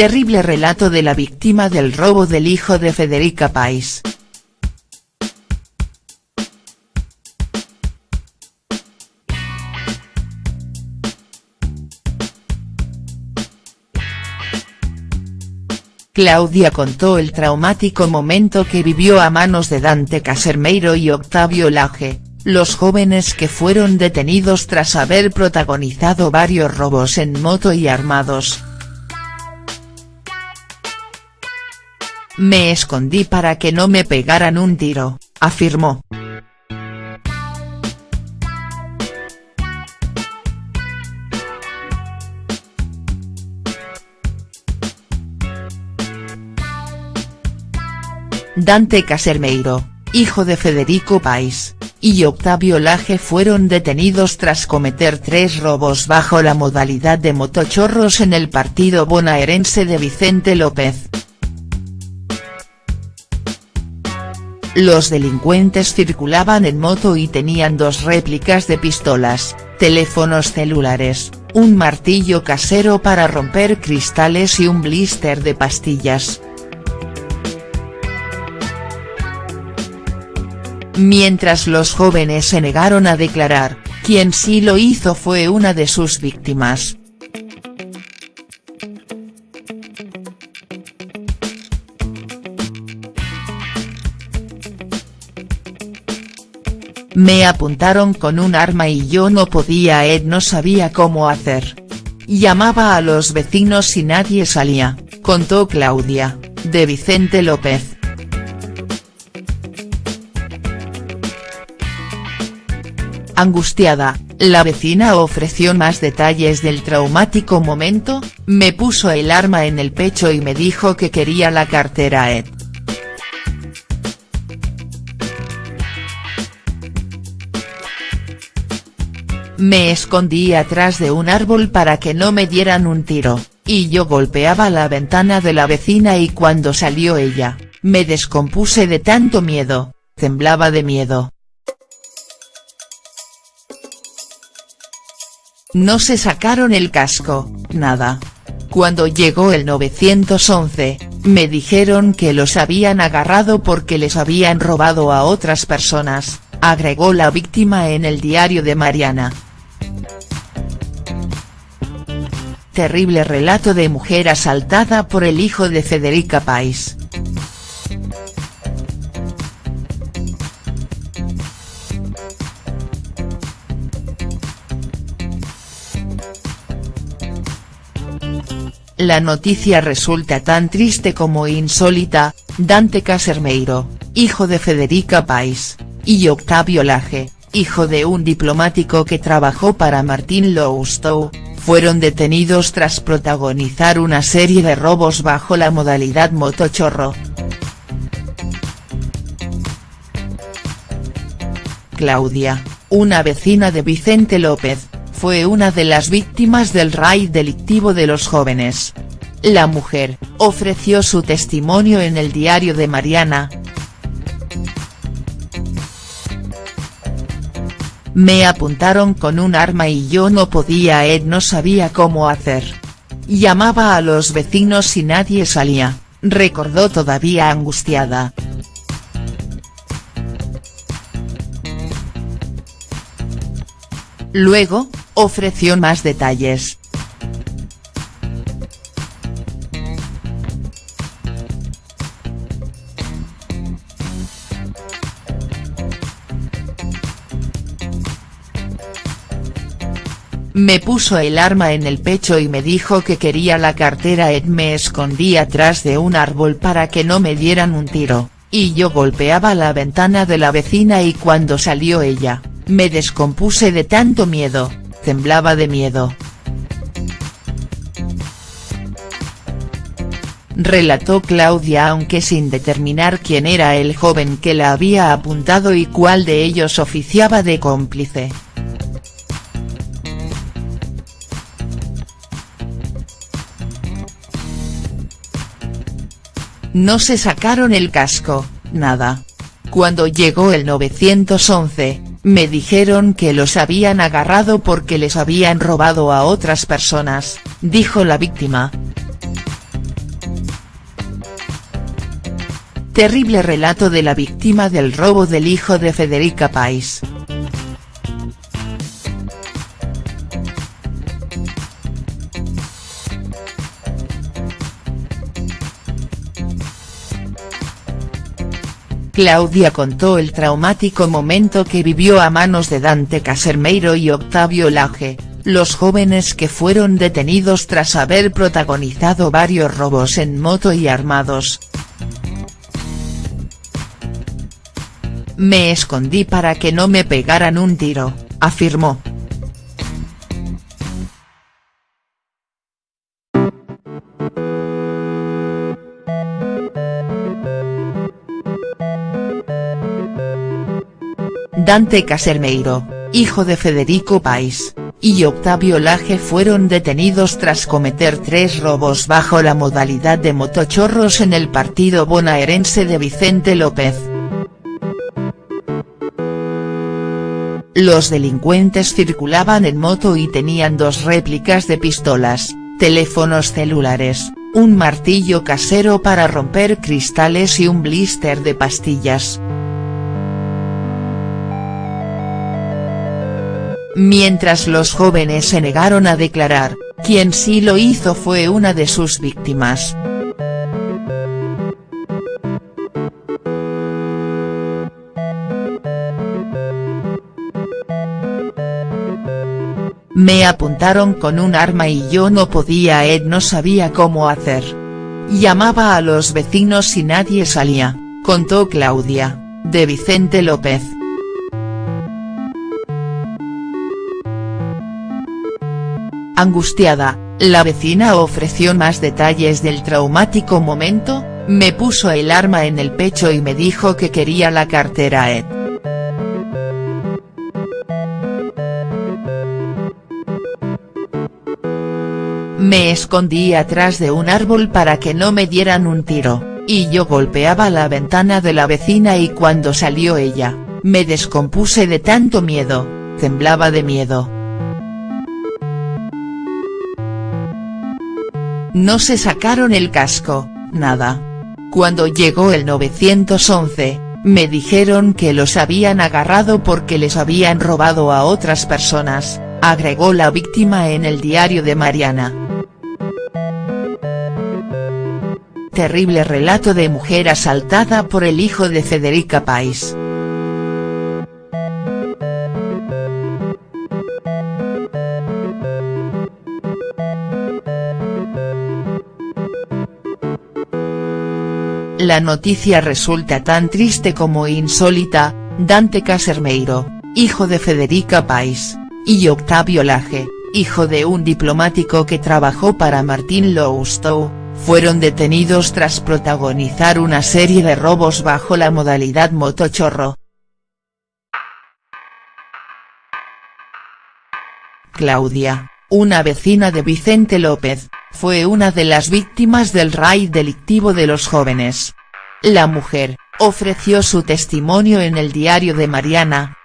Terrible relato de la víctima del robo del hijo de Federica Pais. Claudia contó el traumático momento que vivió a manos de Dante Casermeiro y Octavio Laje, los jóvenes que fueron detenidos tras haber protagonizado varios robos en moto y armados. Me escondí para que no me pegaran un tiro, afirmó. Dante Casermeiro, hijo de Federico País, y Octavio Laje fueron detenidos tras cometer tres robos bajo la modalidad de motochorros en el partido bonaerense de Vicente López. Los delincuentes circulaban en moto y tenían dos réplicas de pistolas, teléfonos celulares, un martillo casero para romper cristales y un blister de pastillas. Mientras los jóvenes se negaron a declarar, quien sí lo hizo fue una de sus víctimas. Me apuntaron con un arma y yo no podía Ed no sabía cómo hacer. Llamaba a los vecinos y nadie salía, contó Claudia, de Vicente López. Angustiada, la vecina ofreció más detalles del traumático momento, me puso el arma en el pecho y me dijo que quería la cartera Ed. Me escondí atrás de un árbol para que no me dieran un tiro, y yo golpeaba la ventana de la vecina y cuando salió ella, me descompuse de tanto miedo, temblaba de miedo. No se sacaron el casco, nada. Cuando llegó el 911, me dijeron que los habían agarrado porque les habían robado a otras personas, agregó la víctima en el diario de Mariana. Terrible relato de mujer asaltada por el hijo de Federica Pais. La noticia resulta tan triste como insólita, Dante Casermeiro, hijo de Federica Pais, y Octavio Laje, hijo de un diplomático que trabajó para Martín Lousteau, fueron detenidos tras protagonizar una serie de robos bajo la modalidad motochorro. Claudia, una vecina de Vicente López, fue una de las víctimas del raid delictivo de los jóvenes. La mujer, ofreció su testimonio en el diario de Mariana. Me apuntaron con un arma y yo no podía Ed no sabía cómo hacer. Llamaba a los vecinos y nadie salía, recordó todavía angustiada. Luego, ofreció más detalles. Me puso el arma en el pecho y me dijo que quería la cartera Ed me escondí atrás de un árbol para que no me dieran un tiro, y yo golpeaba la ventana de la vecina y cuando salió ella, me descompuse de tanto miedo, temblaba de miedo. Relató Claudia aunque sin determinar quién era el joven que la había apuntado y cuál de ellos oficiaba de cómplice. no se sacaron el casco, nada. Cuando llegó el 911, me dijeron que los habían agarrado porque les habían robado a otras personas, dijo la víctima. Terrible relato de la víctima del robo del hijo de Federica Pais. Claudia contó el traumático momento que vivió a manos de Dante Casermeiro y Octavio Laje, los jóvenes que fueron detenidos tras haber protagonizado varios robos en moto y armados. Me escondí para que no me pegaran un tiro, afirmó. Dante Casermeiro, hijo de Federico País, y Octavio Laje fueron detenidos tras cometer tres robos bajo la modalidad de motochorros en el partido bonaerense de Vicente López. Los delincuentes circulaban en moto y tenían dos réplicas de pistolas, teléfonos celulares, un martillo casero para romper cristales y un blister de pastillas. Mientras los jóvenes se negaron a declarar, quien sí lo hizo fue una de sus víctimas. Me apuntaron con un arma y yo no podía Ed no sabía cómo hacer. Llamaba a los vecinos y nadie salía, contó Claudia, de Vicente López. Angustiada, la vecina ofreció más detalles del traumático momento, me puso el arma en el pecho y me dijo que quería la cartera Ed. Me escondí atrás de un árbol para que no me dieran un tiro, y yo golpeaba la ventana de la vecina y cuando salió ella, me descompuse de tanto miedo, temblaba de miedo. No se sacaron el casco, nada. Cuando llegó el 911, me dijeron que los habían agarrado porque les habían robado a otras personas, agregó la víctima en el diario de Mariana. Terrible relato de mujer asaltada por el hijo de Federica Pais. La noticia resulta tan triste como insólita, Dante Casermeiro, hijo de Federica Pais, y Octavio Laje, hijo de un diplomático que trabajó para Martín Loustow, fueron detenidos tras protagonizar una serie de robos bajo la modalidad motochorro. Claudia, una vecina de Vicente López, fue una de las víctimas del raid delictivo de los jóvenes. La mujer, ofreció su testimonio en el diario de Mariana.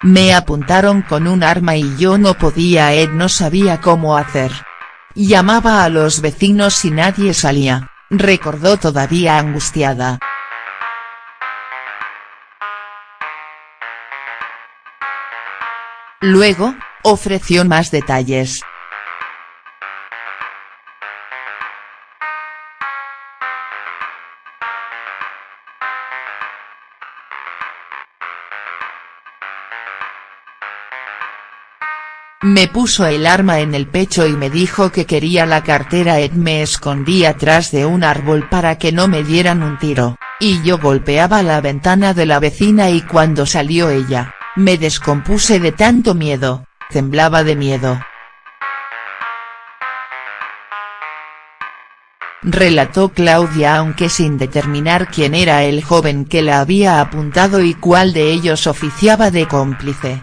Me apuntaron con un arma y yo no podía Ed no sabía cómo hacer. Llamaba a los vecinos y nadie salía, recordó todavía angustiada. Luego, ofreció más detalles. Me puso el arma en el pecho y me dijo que quería la cartera Ed me escondí atrás de un árbol para que no me dieran un tiro, y yo golpeaba la ventana de la vecina y cuando salió ella, me descompuse de tanto miedo, temblaba de miedo. Relató Claudia aunque sin determinar quién era el joven que la había apuntado y cuál de ellos oficiaba de cómplice.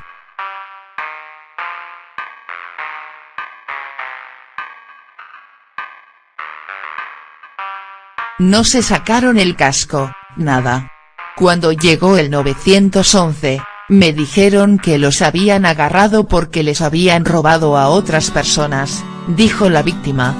No se sacaron el casco, nada. Cuando llegó el 911, me dijeron que los habían agarrado porque les habían robado a otras personas, dijo la víctima.